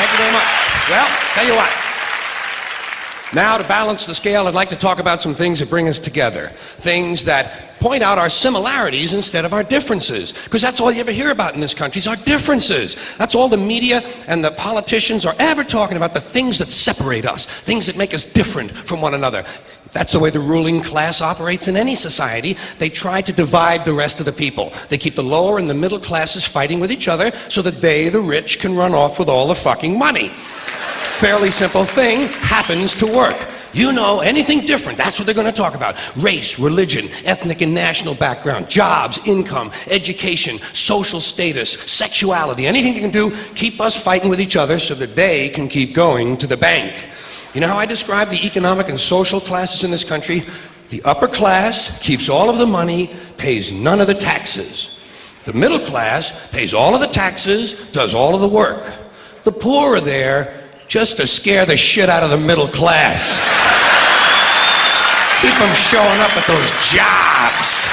Thank you very much. Well, tell you what. Now, to balance the scale, I'd like to talk about some things that bring us together. Things that point out our similarities instead of our differences. Because that's all you ever hear about in this country is our differences. That's all the media and the politicians are ever talking about, the things that separate us, things that make us different from one another. That's the way the ruling class operates in any society. They try to divide the rest of the people. They keep the lower and the middle classes fighting with each other so that they, the rich, can run off with all the fucking money fairly simple thing happens to work. You know, anything different, that's what they're going to talk about. Race, religion, ethnic and national background, jobs, income, education, social status, sexuality, anything they can do, keep us fighting with each other so that they can keep going to the bank. You know how I describe the economic and social classes in this country? The upper class keeps all of the money, pays none of the taxes. The middle class pays all of the taxes, does all of the work. The poor are there just to scare the shit out of the middle class. Keep them showing up at those jobs.